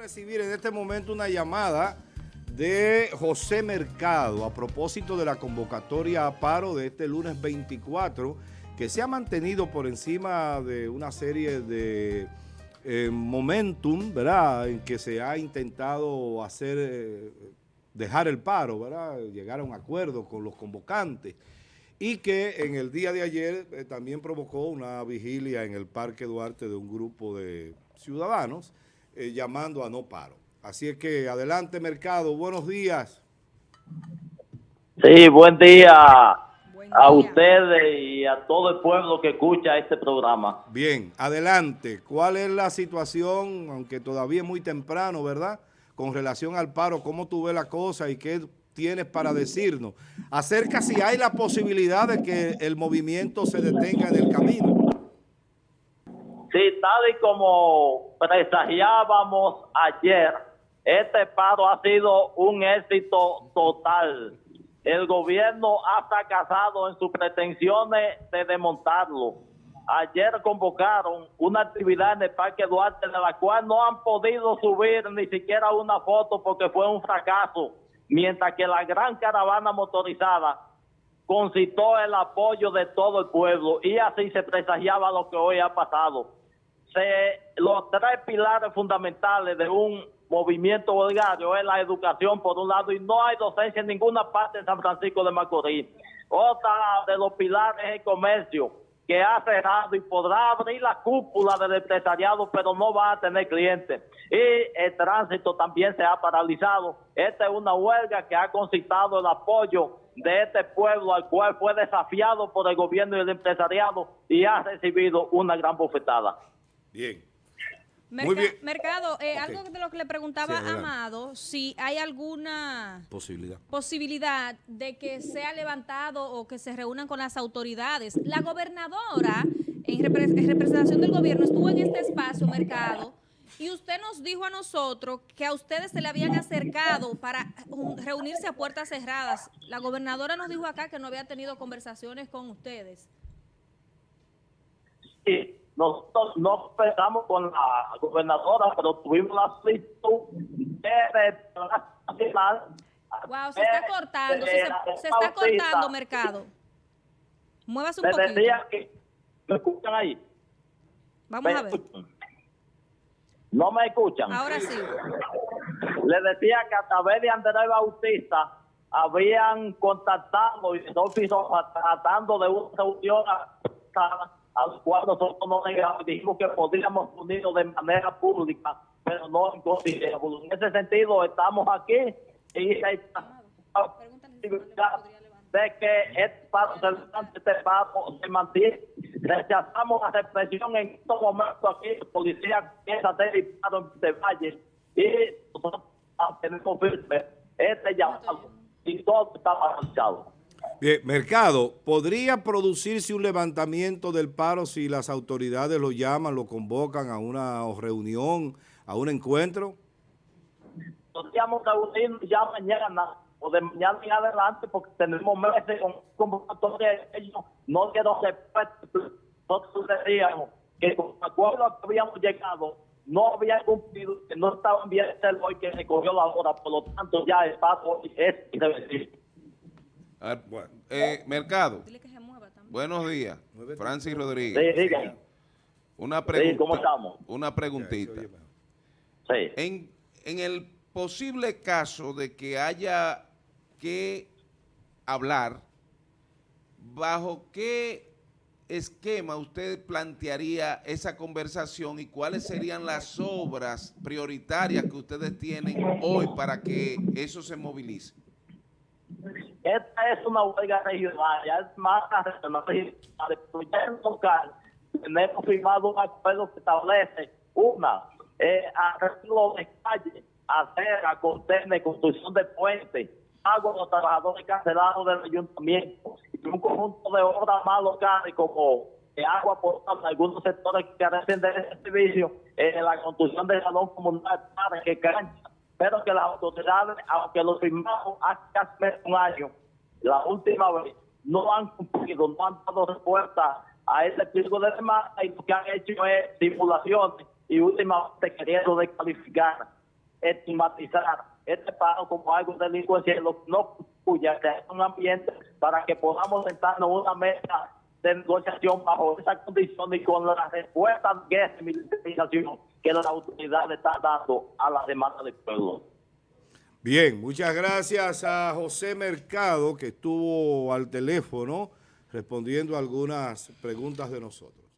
recibir en este momento una llamada de José Mercado a propósito de la convocatoria a paro de este lunes 24 que se ha mantenido por encima de una serie de eh, momentum, ¿verdad? En que se ha intentado hacer, eh, dejar el paro, ¿verdad? Llegar a un acuerdo con los convocantes y que en el día de ayer eh, también provocó una vigilia en el Parque Duarte de un grupo de ciudadanos eh, llamando a no paro. Así es que adelante mercado, buenos días. Sí, buen día, a ustedes y a todo el pueblo que escucha este programa. Bien, adelante. ¿Cuál es la situación, aunque todavía es muy temprano, verdad? Con relación al paro, ¿cómo tú ves la cosa y qué tienes para decirnos acerca si hay la posibilidad de que el movimiento se detenga en el camino. Sí, tal y como presagiábamos ayer, este paro ha sido un éxito total. El gobierno ha fracasado en sus pretensiones de desmontarlo. Ayer convocaron una actividad en el Parque Duarte de la cual no han podido subir ni siquiera una foto porque fue un fracaso mientras que la gran caravana motorizada concitó el apoyo de todo el pueblo y así se presagiaba lo que hoy ha pasado. Se, los tres pilares fundamentales de un movimiento bolgario es la educación por un lado y no hay docencia en ninguna parte de San Francisco de Macorís. Otra de los pilares es el comercio que ha cerrado y podrá abrir la cúpula del empresariado, pero no va a tener clientes. Y el tránsito también se ha paralizado. Esta es una huelga que ha concitado el apoyo de este pueblo al cual fue desafiado por el gobierno y el empresariado y ha recibido una gran bofetada. Bien. Mercado, eh, algo de lo que le preguntaba Amado, si hay alguna posibilidad. posibilidad de que sea levantado o que se reúnan con las autoridades. La gobernadora, en, representación del gobierno, estuvo en este espacio, Mercado, y usted nos dijo a nosotros que a ustedes se le habían acercado para reunirse a puertas cerradas. La gobernadora nos dijo acá que no había tenido conversaciones con ustedes. Sí nosotros no empezamos con la gobernadora, pero tuvimos la solicitud de Wow, se está cortando, se, se, está cortando, mercado. Muévase un poquito. Decía que, ¿Me escuchan ahí? Vamos a ver. ¿No me escuchan? Ahora sí. Le decía que a través de Andrés Bautista habían contactado y tratando de una reunión a los cuales nosotros no negamos, dijimos que podríamos unirnos de manera pública, pero no en En ese sentido, estamos aquí y de que este paso este se mantiene. Rechazamos la represión en estos momentos aquí, la policía empieza a hacer disparos de valle y nosotros tenemos firme este llamado y todo está paralizado. Bien, Mercado, ¿podría producirse un levantamiento del paro si las autoridades lo llaman, lo convocan a una reunión, a un encuentro? Podríamos reunir ya mañana o de mañana en adelante porque tenemos meses con convocatoria ellos no quiero respeto. Nosotros decíamos que con el acuerdo que habíamos llegado no había cumplido, que no estaban bien el hoy que se cogió la hora, por lo tanto ya el paso es irreversible. Bueno, eh, Mercado. Buenos días. Francis Rodríguez. Una pregunta. ¿cómo estamos? Una preguntita. En, en el posible caso de que haya que hablar, ¿bajo qué esquema usted plantearía esa conversación y cuáles serían las obras prioritarias que ustedes tienen hoy para que eso se movilice? Esta es una huelga regional, ya es más regional. En local, tenemos firmado un acuerdo que establece una, eh, arreglo de calle, acera, contener, construcción de puentes, pago a los trabajadores cancelados del ayuntamiento y un conjunto de obras más locales como agua potable, algunos sectores que carecen de ese servicio, eh, la construcción de salón comunal, que cancha, pero que las autoridades, aunque lo firmamos hace casi un año, la última vez, no han cumplido, no han dado respuesta a ese pliego de demanda y lo que han hecho es simulaciones y últimamente queriendo descalificar estigmatizar este paro como algo delincuencial, no cuya es un ambiente para que podamos sentarnos en una mesa de negociación bajo esa condición y con la respuesta de militarización que la autoridad está dando a la demanda del pueblo. Bien, muchas gracias a José Mercado que estuvo al teléfono respondiendo algunas preguntas de nosotros.